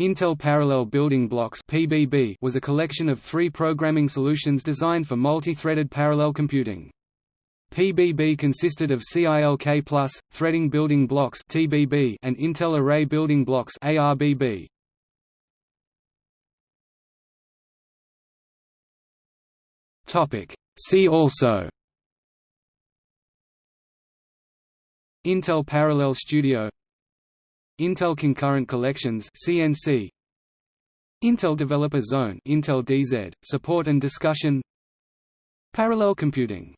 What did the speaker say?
Intel Parallel Building Blocks (PBB) was a collection of three programming solutions designed for multi-threaded parallel computing. PBB consisted of CILK+, Threading Building Blocks (TBB) and Intel Array Building Blocks (ARBB). Topic: See also Intel Parallel Studio Intel Concurrent Collections CNC Intel Developer Zone Intel DZ support and discussion. Parallel computing